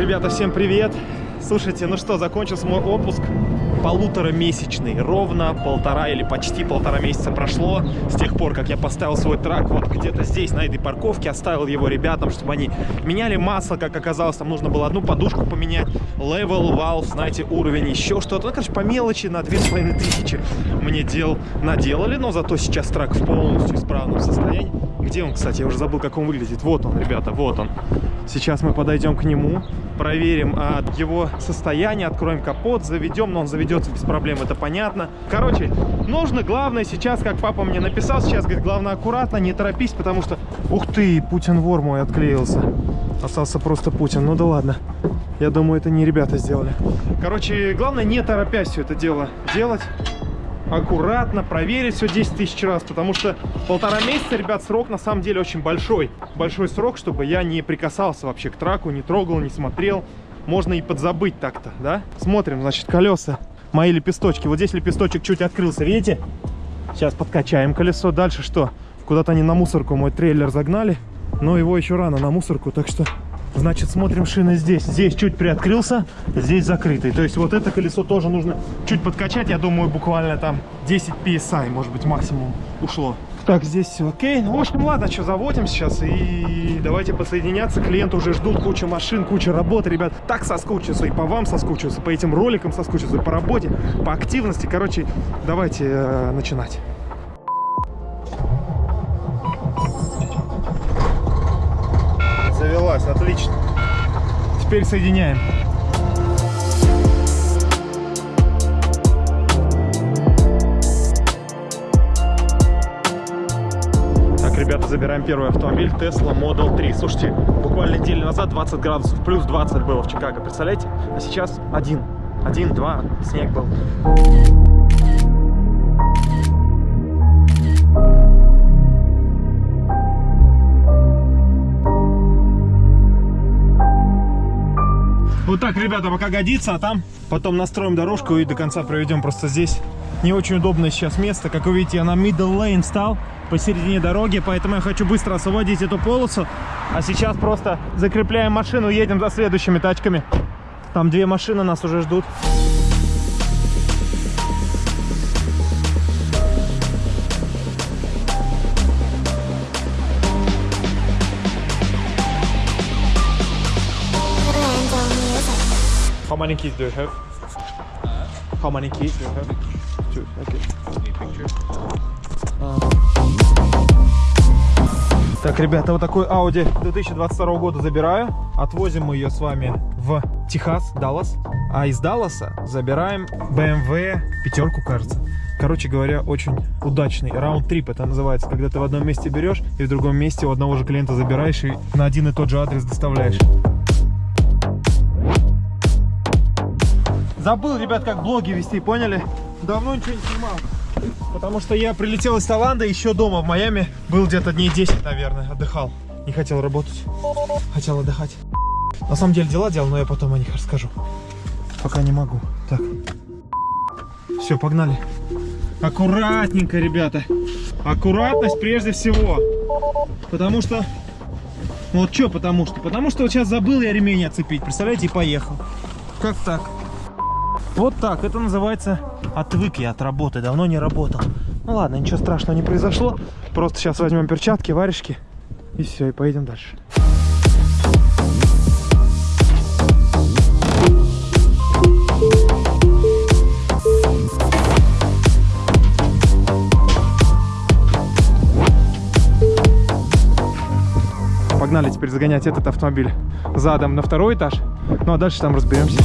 Ребята, всем привет! Слушайте, ну что, закончился мой отпуск полуторамесячный. Ровно полтора или почти полтора месяца прошло с тех пор, как я поставил свой трак вот где-то здесь, на этой парковке, оставил его ребятам, чтобы они меняли масло, как оказалось, там нужно было одну подушку поменять, level, valve, знаете, уровень, еще что-то. Ну, короче, по мелочи на 2500 мне дел наделали, но зато сейчас трак в полностью исправном состоянии. Где он, кстати? Я уже забыл, как он выглядит. Вот он, ребята, вот он. Сейчас мы подойдем к нему, проверим а, его состояние, откроем капот, заведем, но он заведется без проблем, это понятно. Короче, нужно, главное сейчас, как папа мне написал, сейчас, говорит, главное аккуратно, не торопись, потому что... Ух ты, Путин вор мой отклеился. Остался просто Путин, ну да ладно. Я думаю, это не ребята сделали. Короче, главное, не торопясь все это дело делать аккуратно, проверить все 10 тысяч раз, потому что полтора месяца, ребят, срок на самом деле очень большой. Большой срок, чтобы я не прикасался вообще к траку, не трогал, не смотрел. Можно и подзабыть так-то, да? Смотрим, значит, колеса, мои лепесточки. Вот здесь лепесточек чуть открылся, видите? Сейчас подкачаем колесо. Дальше что? Куда-то они на мусорку мой трейлер загнали, но его еще рано на мусорку, так что Значит, смотрим шины здесь. Здесь чуть приоткрылся, здесь закрытый. То есть вот это колесо тоже нужно чуть подкачать. Я думаю, буквально там 10 PSI, может быть, максимум ушло. Так, здесь все окей. Ну, в общем, ладно, что, заводим сейчас и давайте подсоединяться. Клиенты уже ждут кучу машин, куча работы, ребят. Так соскучился и по вам соскучился, по этим роликам соскучился, по работе, по активности. Короче, давайте э, начинать. Отлично. Теперь соединяем. Так, ребята, забираем первый автомобиль Tesla Model 3. Слушайте, буквально неделю назад 20 градусов, плюс 20 было в Чикаго, представляете? А сейчас один. Один, два, снег был. Вот так, ребята, пока годится, а там потом настроим дорожку и до конца проведем просто здесь. Не очень удобное сейчас место. Как вы видите, я на middle lane стал посередине дороги, поэтому я хочу быстро освободить эту полосу. А сейчас просто закрепляем машину, едем за следующими тачками. Там две машины нас уже ждут. Many keys do you have? How many keys do you have? Two. Okay. Так, ребята, вот такой Audi 2022 года забираю. Отвозим мы ее с вами в Техас, Даллас. А из Далласа забираем BMW пятерку, кажется. Короче говоря, очень удачный раунд-трип это называется, когда ты в одном месте берешь и в другом месте у одного же клиента забираешь и на один и тот же адрес доставляешь. Забыл, ребят, как блоги вести, поняли? Давно ничего не снимал. Потому что я прилетел из Таиланда, еще дома в Майами. Был где-то дней 10, наверное, отдыхал. Не хотел работать, хотел отдыхать. На самом деле дела делал, но я потом о них расскажу. Пока не могу. Так. Все, погнали. Аккуратненько, ребята. Аккуратность прежде всего. Потому что... Вот что потому что? Потому что вот сейчас забыл я ремень оцепить, представляете, и поехал. Как так? Вот так, это называется отвык я от работы, давно не работал. Ну ладно, ничего страшного не произошло. Просто сейчас возьмем перчатки, варежки и все, и поедем дальше. Погнали теперь загонять этот автомобиль задом на второй этаж. Ну а дальше там разберемся.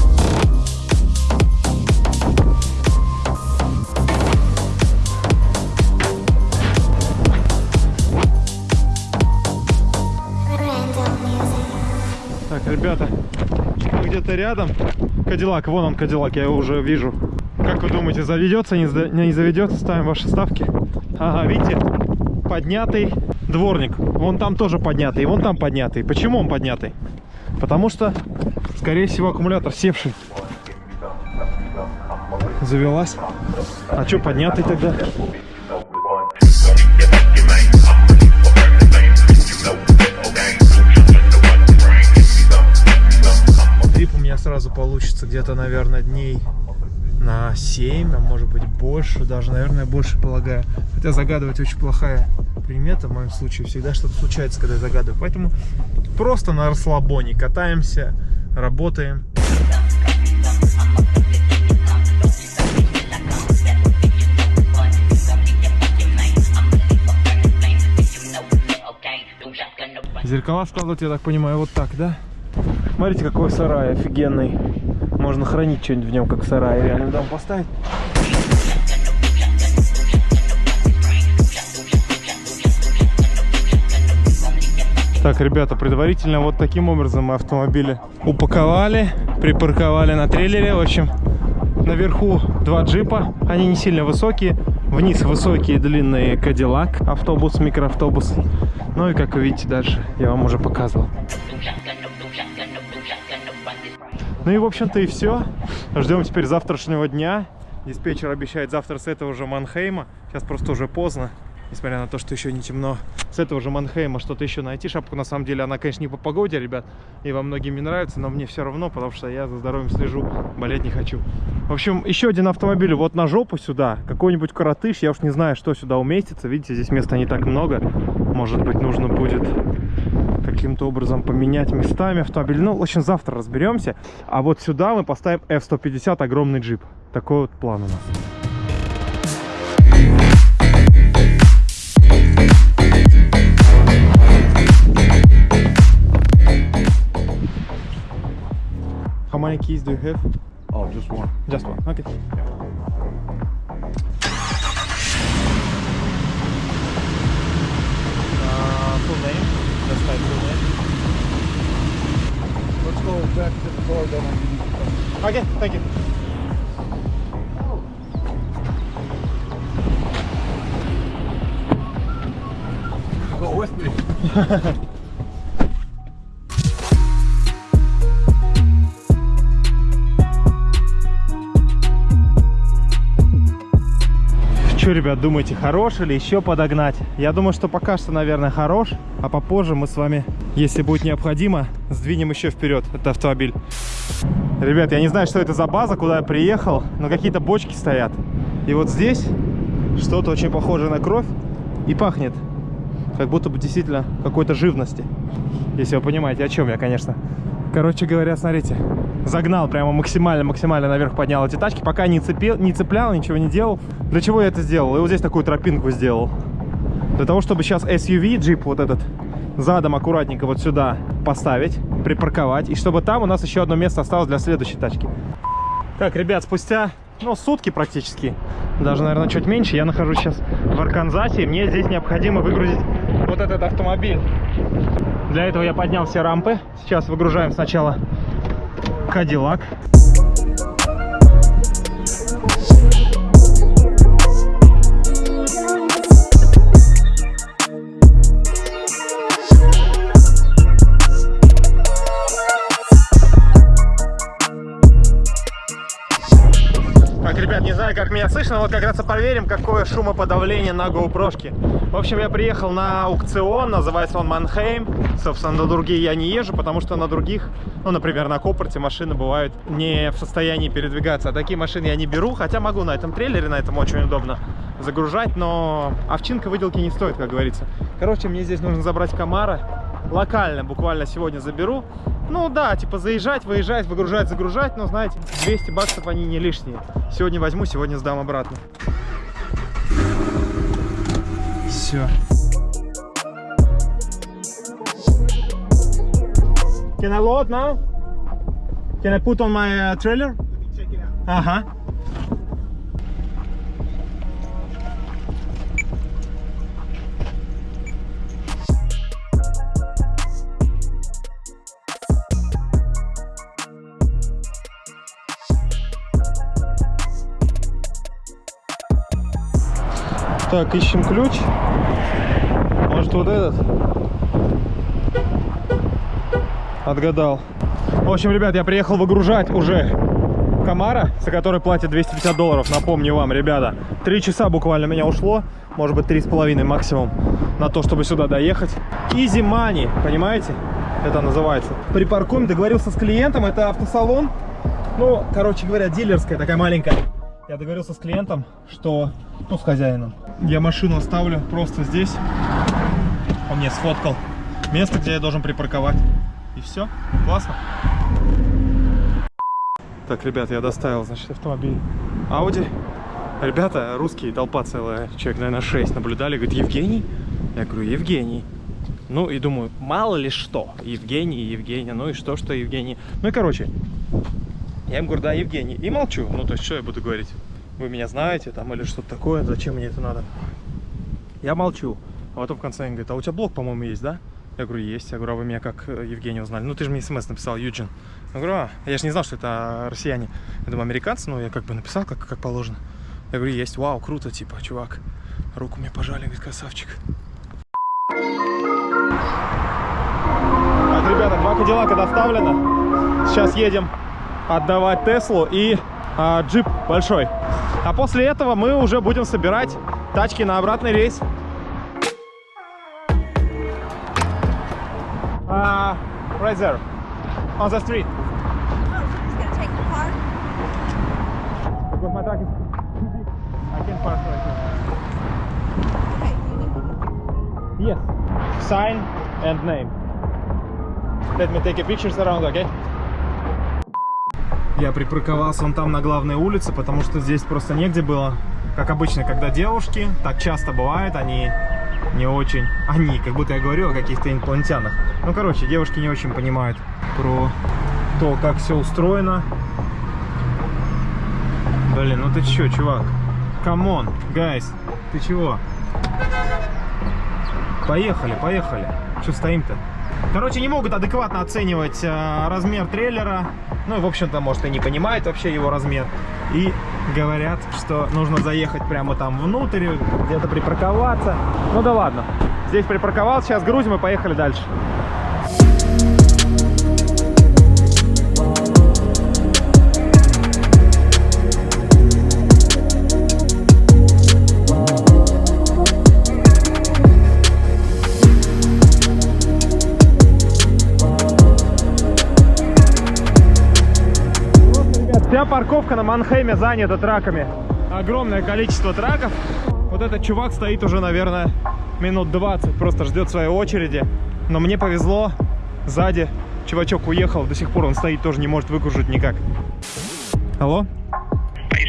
Ребята, где-то рядом Кадиллак, вон он Кадиллак, я его уже вижу. Как вы думаете, заведется, не, не заведется? Ставим ваши ставки. Ага, видите, поднятый дворник. Вон там тоже поднятый, вон там поднятый. Почему он поднятый? Потому что, скорее всего, аккумулятор севший. Завелась. А что поднятый тогда? Получится где-то, наверное, дней на 7, а может быть больше, даже, наверное, больше полагаю. Хотя загадывать очень плохая примета в моем случае. Всегда что-то случается, когда я загадываю. Поэтому просто на расслабоне катаемся, работаем. Зеркала складывать, я так понимаю, вот так, да? Смотрите, какой сарай офигенный. Можно хранить что-нибудь в нем, как в сарае. Реально дом поставить. Так, ребята, предварительно вот таким образом мы автомобили упаковали, припарковали на трейлере. В общем, наверху два джипа, они не сильно высокие. Вниз высокие длинные Кадиллак, автобус, микроавтобус. Ну и как вы видите дальше, я вам уже показывал. Ну и в общем-то и все. Ждем теперь завтрашнего дня. Диспетчер обещает завтра с этого же Манхейма. Сейчас просто уже поздно несмотря на то, что еще не темно. С этого же Манхейма что-то еще найти. Шапку, на самом деле, она, конечно, не по погоде, ребят, и вам многим не нравится, но мне все равно, потому что я за здоровьем слежу, болеть не хочу. В общем, еще один автомобиль вот на жопу сюда, какой-нибудь коротыш, я уж не знаю, что сюда уместится. Видите, здесь места не так много. Может быть, нужно будет каким-то образом поменять местами автомобиль. Ну, в общем, завтра разберемся. А вот сюда мы поставим F-150, огромный джип. Такой вот план у нас. How many keys do you have? Oh, just one. Just one. Okay. Uh, full name. Name. Let's go back to the car, then I give you the. Okay, thank you. Go with me. Что, ребят, думаете, хорош или еще подогнать? Я думаю, что пока что, наверное, хорош, а попозже мы с вами, если будет необходимо, сдвинем еще вперед этот автомобиль. Ребят, я не знаю, что это за база, куда я приехал, но какие-то бочки стоят. И вот здесь что-то очень похожее на кровь и пахнет, как будто бы действительно какой-то живности. Если вы понимаете, о чем я, конечно. Короче говоря, смотрите, загнал прямо максимально-максимально наверх поднял эти тачки, пока не, цепил, не цеплял, ничего не делал. Для чего я это сделал? И вот здесь такую тропинку сделал. Для того, чтобы сейчас SUV, джип вот этот, задом аккуратненько вот сюда поставить, припарковать. И чтобы там у нас еще одно место осталось для следующей тачки. Так, ребят, спустя, ну, сутки практически, даже, наверное, чуть меньше, я нахожусь сейчас в Арканзасе. Мне здесь необходимо выгрузить вот этот автомобиль. Для этого я поднял все рампы. Сейчас выгружаем сначала Кадиллак. Знаю, как меня слышно, вот как раз и проверим, какое шумоподавление на GoPro. В общем, я приехал на аукцион, называется он Манхейм. Собственно, на другие я не езжу, потому что на других, ну, например, на Копорте машины бывают не в состоянии передвигаться. А такие машины я не беру, хотя могу на этом трейлере, на этом очень удобно загружать, но овчинка выделки не стоит, как говорится. Короче, мне здесь нужно забрать Камара. Локально буквально сегодня заберу. Ну да, типа заезжать, выезжать, выгружать, загружать, но знаете, 200 баксов они не лишние. Сегодня возьму, сегодня сдам обратно. Все. Can I load now? Can I put on my uh, trailer? Ага. Так, ищем ключ. Может вот этот? Отгадал. В общем, ребят, я приехал выгружать уже Камара, за который платят 250 долларов. Напомню вам, ребята, три часа буквально меня ушло, может быть, три с половиной максимум, на то, чтобы сюда доехать. Easy money, понимаете? это называется. Припаркуем, договорился с клиентом, это автосалон. Ну, короче говоря, дилерская такая маленькая. Я договорился с клиентом, что, ну, с хозяином. Я машину оставлю просто здесь. Он мне сфоткал место, где я должен припарковать. И все, классно. Так, ребят, я доставил, значит, автомобиль Audi. Ребята, русские, толпа целая, человек, наверное, 6 наблюдали, говорит, Евгений? Я говорю, Евгений. Ну и думаю, мало ли что, Евгений, Евгения, ну и что, что Евгений. Ну и короче, я им говорю, да, Евгений, и молчу. Ну то есть, что я буду говорить? Вы меня знаете там или что-то такое, зачем мне это надо? Я молчу. А потом в конце он говорит, а у тебя блог, по-моему, есть, да? Я говорю, есть. Я говорю, а вы меня как э, Евгения узнали? Ну, ты же мне смс написал, Юджин. Я говорю, а, я же не знал, что это россияне. Я думаю, американцы, но я как бы написал, как, как положено. Я говорю, есть, вау, круто, типа, чувак. Руку мне пожали, говорит, красавчик. Так, ребята, два Кадиллака доставлено. Сейчас едем отдавать Теслу и а, джип большой. А после этого мы уже будем собирать тачки на обратный рейс. Uh, right there, on the street. Oh, my truck is too big. I can park right Okay, need here. Yes. Sign and name. Let me take a pictures around, okay? Я припарковался он там на главной улице, потому что здесь просто негде было. Как обычно, когда девушки, так часто бывает, они не очень... Они, как будто я говорю о каких-то инопланетянах. Ну, короче, девушки не очень понимают про то, как все устроено. Блин, ну ты чё, чувак? Come on, guys, ты чего? Поехали, поехали. Что стоим-то? Короче, не могут адекватно оценивать э, размер трейлера. Ну, в общем-то, может, и не понимают вообще его размер. И говорят, что нужно заехать прямо там внутрь, где-то припарковаться. Ну да ладно. Здесь припарковался, сейчас грузим и поехали дальше. Вся парковка на Манхейме занята траками. Огромное количество траков. Вот этот чувак стоит уже, наверное, минут 20, просто ждет своей очереди. Но мне повезло, сзади чувачок уехал, до сих пор он стоит, тоже не может выкружить никак. Алло? Hey,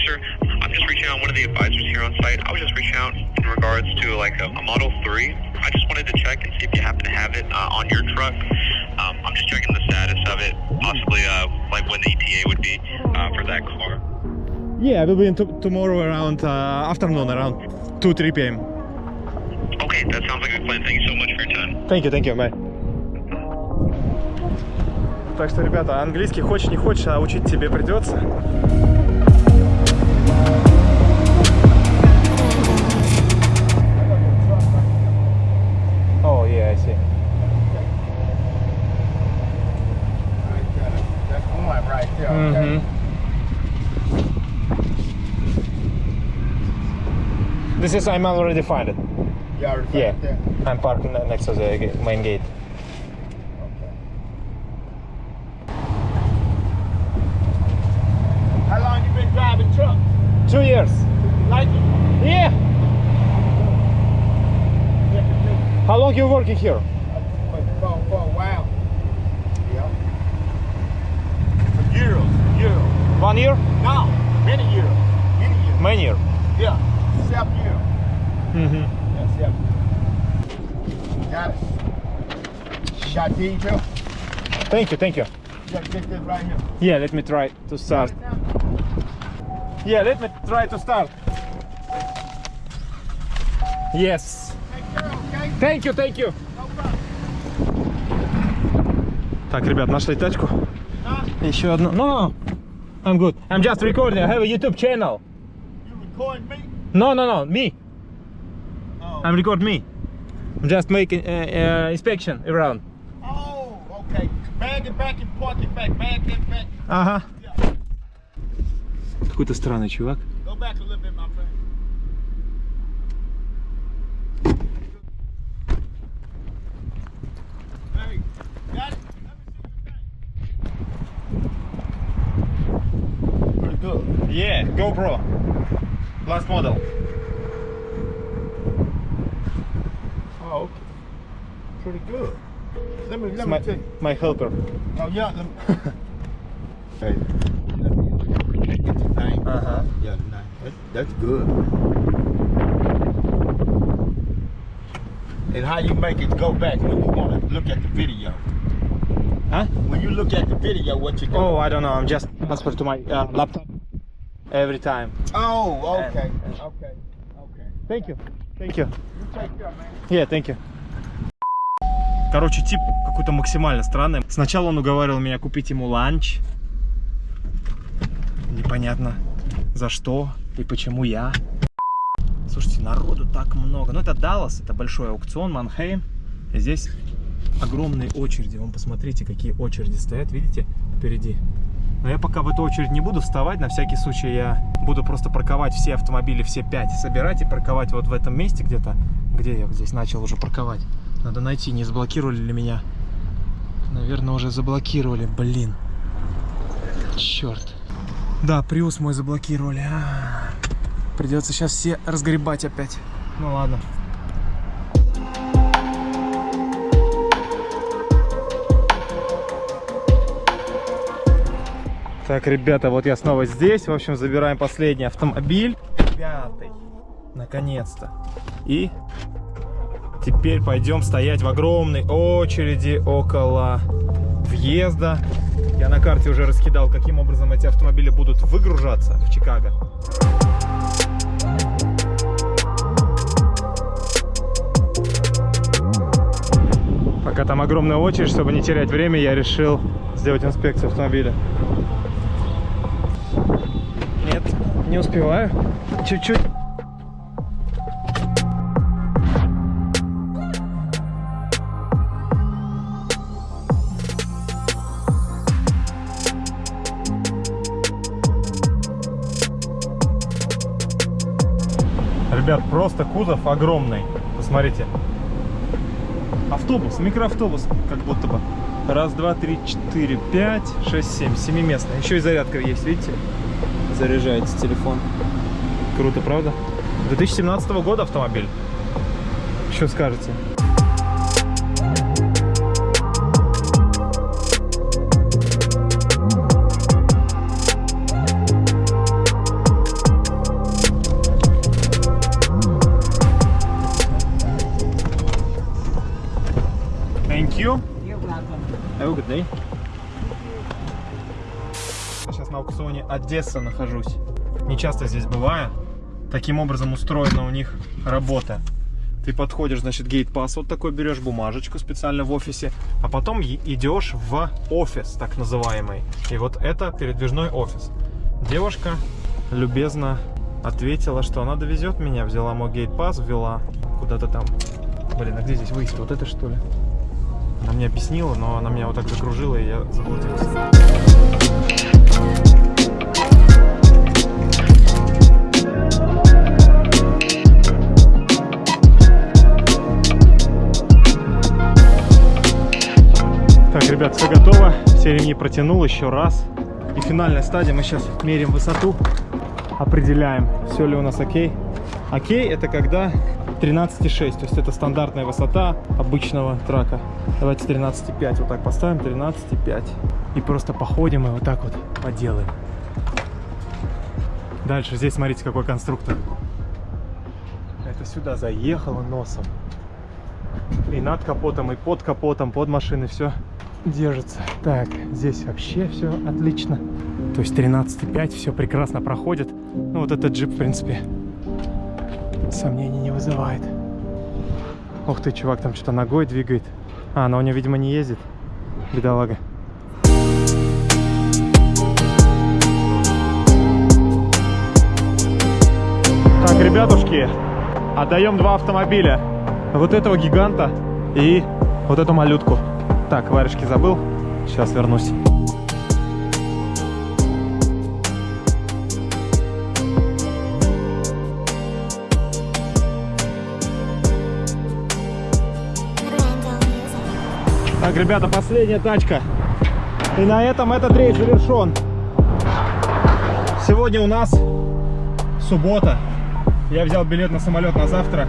I just reaching out in regards to like a, a Model 3. I just wanted to check and see if you happen to have it uh, on your truck. Um, I'm just checking the status of it, possibly uh, like when the ETA would be uh, for that car. Yeah, I will be tomorrow around uh, afternoon, around 2 3 p.m. Okay, that sounds like a plan. Thank you so much for your time. Thank you, thank you, bye. Так что, ребята, английский хочешь не хочешь, а учить тебе придется. See. That's one right there. okay? Mm-hmm. This is, I'm already find it. You already found Yeah. it there? I'm parking next to the main gate. Okay. How long you been driving truck? Two years. Like it? Yeah, How long you working here? for, for, a while. Yeah. For years, years. One year? No, many years. Many years. Many year. Yeah, seven years. Mm-hmm. Yeah, seven years. Got it. Got these? Thank you, thank you. Gotta get this right here. Yeah, let me try to start. Yeah, let me try to start. Yes. Thank you, thank you. Так, ребят, нашли тачку. Еще одну. No, no, I'm good. I'm just recording. I have a YouTube channel. You recording me? No, no, no, me. Oh. I'm record me. I'm just making uh, uh, inspection around. Oh, okay. Bag it back and park it back. Bag it back. Ага. Yeah. Какой-то странный чувак. GoPro. Last model. Oh, okay. Pretty good. Let me, let my, me take. my helper. Oh, yeah. Let me, hey, let me get the name. Uh-huh. Yeah. That, that's good. And how you make it go back when you want to look at the video? Huh? When you look at the video, what you do? Oh, I don't know. I'm just transfer to my uh, laptop every time. Oh, okay, okay, okay. Thank you. Thank you. You take care, man. Yeah, thank you. Короче, тип какой-то максимально странный. Сначала он уговаривал меня купить ему ланч. Непонятно за что и почему я. Слушайте, народу так много. Ну, это Даллас, это большой аукцион, Манхейм. Здесь огромные очереди. Вон, посмотрите, какие очереди стоят, видите, впереди. Но я пока в эту очередь не буду вставать, на всякий случай я буду просто парковать все автомобили, все пять, собирать и парковать вот в этом месте где-то, где я здесь начал уже парковать. Надо найти, не заблокировали ли меня. Наверное, уже заблокировали, блин. Черт. Да, Приус мой заблокировали. А, Придется сейчас все разгребать опять. Ну ладно. Так, ребята, вот я снова здесь. В общем, забираем последний автомобиль. Пятый. Наконец-то. И теперь пойдем стоять в огромной очереди около въезда. Я на карте уже раскидал, каким образом эти автомобили будут выгружаться в Чикаго. Пока там огромная очередь, чтобы не терять время, я решил сделать инспекцию автомобиля. Не успеваю. Чуть-чуть. Ребят, просто кузов огромный. Посмотрите. Автобус, микроавтобус, как будто бы. Раз, два, три, четыре, пять, шесть, семь. Семиместный. Еще и зарядка есть, видите? Заряжается телефон. Круто, правда? 2017 года автомобиль. Что скажете? Thank you. You're welcome. Have a good day. Аукционе Одесса нахожусь. Не часто здесь бываю. Таким образом устроена у них работа. Ты подходишь, значит, гейт-пас вот такой берешь, бумажечку специально в офисе, а потом идешь в офис, так называемый. И вот это передвижной офис. Девушка любезно ответила, что она довезет меня, взяла мой гейт-пас, ввела куда-то там. Блин, а где здесь выезд? Вот это что ли? Она мне объяснила, но она меня вот так закружила, и я заблудился. Ребят, все готово. Все ремни протянул еще раз. И финальная стадия. Мы сейчас меряем высоту, определяем, все ли у нас окей. Окей, это когда 13,6, то есть это стандартная высота обычного трака. Давайте 13,5 вот так поставим, 13,5. И просто походим и вот так вот поделаем. Дальше здесь смотрите, какой конструктор. Это сюда заехало носом. И над капотом, и под капотом, под машиной все держится. Так, здесь вообще все отлично. То есть 13,5, все прекрасно проходит. Ну вот этот джип, в принципе, сомнений не вызывает. Ух ты, чувак там что-то ногой двигает. А, она у него, видимо, не ездит. Бедолага. Так, ребятушки, отдаем два автомобиля. Вот этого гиганта и вот эту малютку. Так, варежки забыл. Сейчас вернусь. Так, ребята, последняя тачка. И на этом этот рейс завершен. Сегодня у нас суббота. Я взял билет на самолет на завтра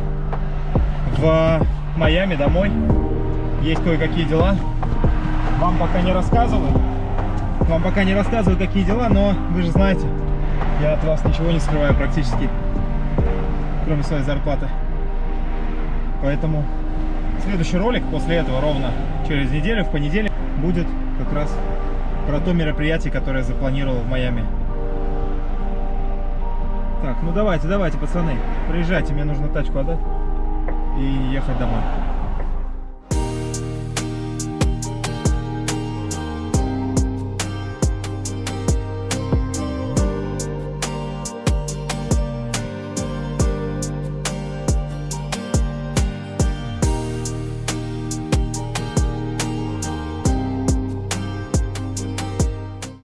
в Майами домой. Есть кое-какие дела. Вам пока не рассказываю. Вам пока не рассказываю, какие дела, но вы же знаете, я от вас ничего не скрываю практически, кроме своей зарплаты. Поэтому следующий ролик после этого ровно через неделю, в понедельник, будет как раз про то мероприятие, которое я запланировал в Майами. Так, ну давайте, давайте, пацаны, приезжайте, мне нужно тачку отдать и ехать домой.